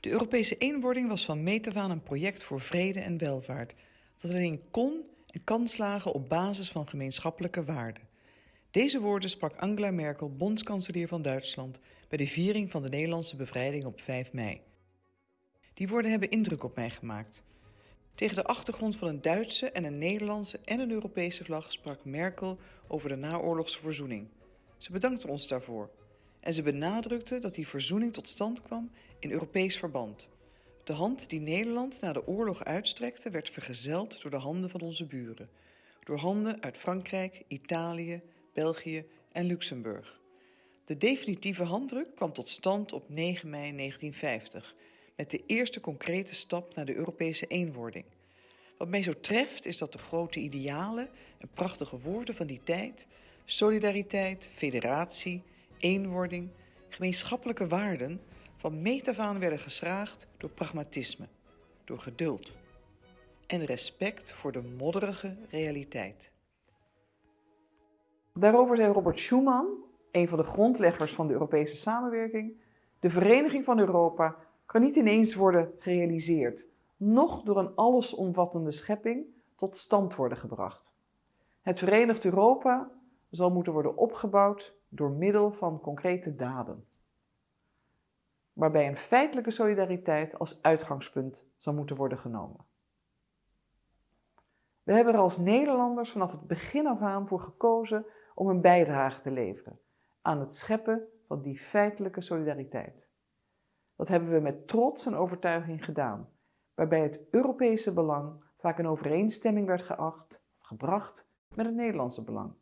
De Europese eenwording was van meet een project voor vrede en welvaart, dat alleen kon en kan slagen op basis van gemeenschappelijke waarden. Deze woorden sprak Angela Merkel, bondskanselier van Duitsland, bij de viering van de Nederlandse bevrijding op 5 mei. Die woorden hebben indruk op mij gemaakt. Tegen de achtergrond van een Duitse en een Nederlandse en een Europese vlag sprak Merkel over de naoorlogse verzoening. Ze bedankte ons daarvoor en ze benadrukte dat die verzoening tot stand kwam in Europees verband. De hand die Nederland na de oorlog uitstrekte werd vergezeld door de handen van onze buren, door handen uit Frankrijk, Italië, België en Luxemburg. De definitieve handdruk kwam tot stand op 9 mei 1950 met de eerste concrete stap naar de Europese eenwording. Wat mij zo treft is dat de grote idealen en prachtige woorden van die tijd, solidariteit, federatie, eenwording, gemeenschappelijke waarden, van meet af aan werden geschraagd door pragmatisme, door geduld en respect voor de modderige realiteit. Daarover zei Robert Schuman, een van de grondleggers van de Europese samenwerking, de vereniging van Europa kan niet ineens worden gerealiseerd, noch door een allesomvattende schepping tot stand worden gebracht. Het Verenigd Europa zal moeten worden opgebouwd door middel van concrete daden, waarbij een feitelijke solidariteit als uitgangspunt zal moeten worden genomen. We hebben er als Nederlanders vanaf het begin af aan voor gekozen om een bijdrage te leveren aan het scheppen van die feitelijke solidariteit. Dat hebben we met trots en overtuiging gedaan, waarbij het Europese belang vaak in overeenstemming werd geacht, gebracht met het Nederlandse belang.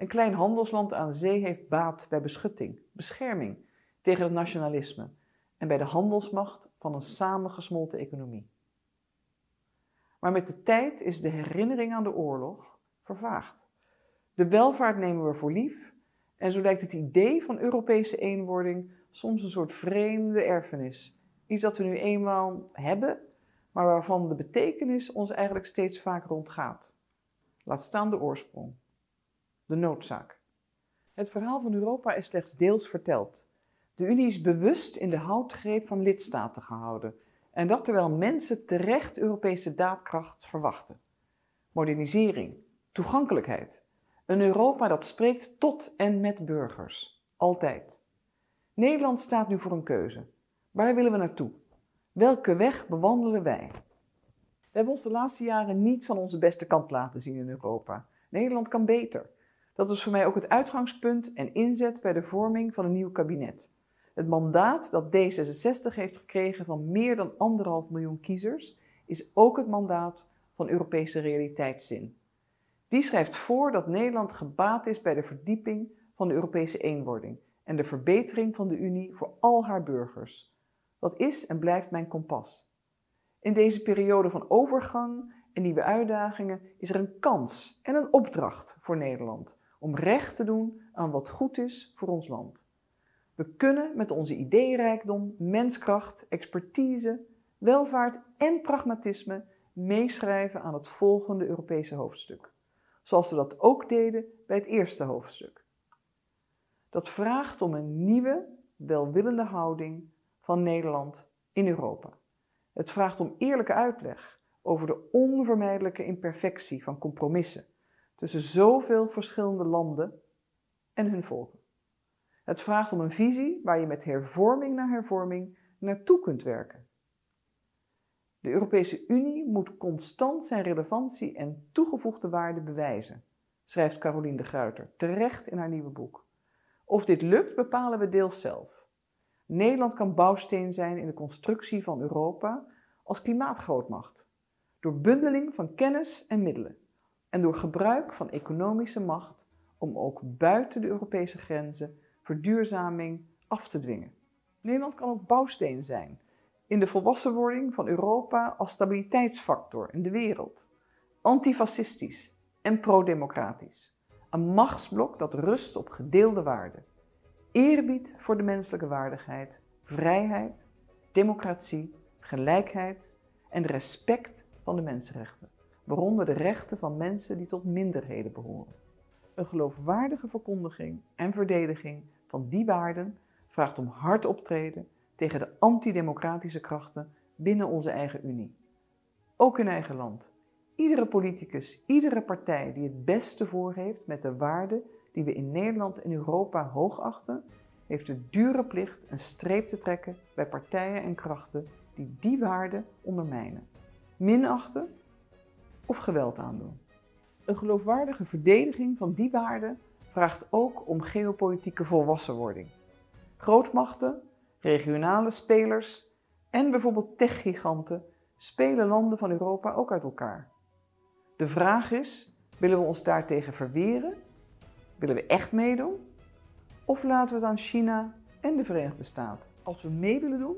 Een klein handelsland aan zee heeft baat bij beschutting, bescherming tegen het nationalisme en bij de handelsmacht van een samengesmolten economie. Maar met de tijd is de herinnering aan de oorlog vervaagd. De welvaart nemen we voor lief en zo lijkt het idee van Europese eenwording soms een soort vreemde erfenis. Iets dat we nu eenmaal hebben, maar waarvan de betekenis ons eigenlijk steeds vaker ontgaat. Laat staan de oorsprong. De noodzaak. Het verhaal van Europa is slechts deels verteld. De Unie is bewust in de houtgreep van lidstaten gehouden. En dat terwijl mensen terecht Europese daadkracht verwachten. Modernisering, toegankelijkheid. Een Europa dat spreekt tot en met burgers. Altijd. Nederland staat nu voor een keuze. Waar willen we naartoe? Welke weg bewandelen wij? We hebben ons de laatste jaren niet van onze beste kant laten zien in Europa. Nederland kan beter. Dat is voor mij ook het uitgangspunt en inzet bij de vorming van een nieuw kabinet. Het mandaat dat D66 heeft gekregen van meer dan anderhalf miljoen kiezers is ook het mandaat van Europese realiteitszin. Die schrijft voor dat Nederland gebaat is bij de verdieping van de Europese eenwording en de verbetering van de Unie voor al haar burgers. Dat is en blijft mijn kompas. In deze periode van overgang en nieuwe uitdagingen is er een kans en een opdracht voor Nederland om recht te doen aan wat goed is voor ons land. We kunnen met onze ideeënrijkdom, menskracht, expertise, welvaart en pragmatisme meeschrijven aan het volgende Europese hoofdstuk. Zoals we dat ook deden bij het eerste hoofdstuk. Dat vraagt om een nieuwe, welwillende houding van Nederland in Europa. Het vraagt om eerlijke uitleg over de onvermijdelijke imperfectie van compromissen tussen zoveel verschillende landen en hun volken. Het vraagt om een visie waar je met hervorming na hervorming naartoe kunt werken. De Europese Unie moet constant zijn relevantie en toegevoegde waarde bewijzen, schrijft Caroline de Gruyter terecht in haar nieuwe boek. Of dit lukt bepalen we deels zelf. Nederland kan bouwsteen zijn in de constructie van Europa als klimaatgrootmacht, door bundeling van kennis en middelen en door gebruik van economische macht om ook buiten de Europese grenzen verduurzaming af te dwingen. Nederland kan ook bouwsteen zijn in de volwassenwording van Europa als stabiliteitsfactor in de wereld, antifascistisch en pro-democratisch. Een machtsblok dat rust op gedeelde waarden. Eerbied voor de menselijke waardigheid, vrijheid, democratie, gelijkheid en respect van de mensenrechten, waaronder de rechten van mensen die tot minderheden behoren. Een geloofwaardige verkondiging en verdediging van die waarden vraagt om hard optreden tegen de antidemocratische krachten binnen onze eigen Unie. Ook in eigen land. Iedere politicus, iedere partij die het beste voor heeft met de waarden die we in Nederland en Europa hoogachten, heeft de dure plicht een streep te trekken bij partijen en krachten die die waarden ondermijnen, minachten of geweld aandoen. Een geloofwaardige verdediging van die waarden vraagt ook om geopolitieke volwassenwording. Grootmachten, regionale spelers en bijvoorbeeld techgiganten spelen landen van Europa ook uit elkaar. De vraag is, willen we ons daartegen verweren? Willen we echt meedoen? Of laten we het aan China en de Verenigde Staten? Als we mee willen doen,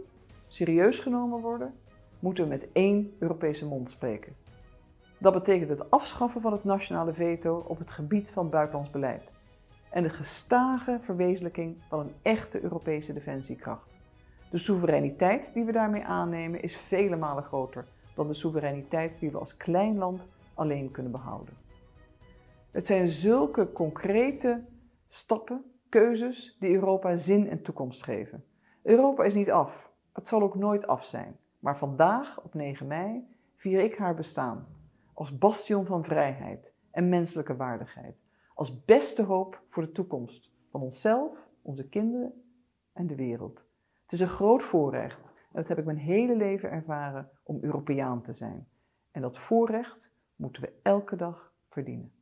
serieus genomen worden, moeten we met één Europese mond spreken. Dat betekent het afschaffen van het nationale veto op het gebied van buitenlands beleid en de gestage verwezenlijking van een echte Europese defensiekracht. De soevereiniteit die we daarmee aannemen is vele malen groter dan de soevereiniteit die we als klein land alleen kunnen behouden. Het zijn zulke concrete stappen, keuzes, die Europa zin en toekomst geven. Europa is niet af. Het zal ook nooit af zijn. Maar vandaag, op 9 mei, vier ik haar bestaan. Als bastion van vrijheid en menselijke waardigheid. Als beste hoop voor de toekomst van onszelf, onze kinderen en de wereld. Het is een groot voorrecht, en dat heb ik mijn hele leven ervaren, om Europeaan te zijn. En dat voorrecht moeten we elke dag verdienen.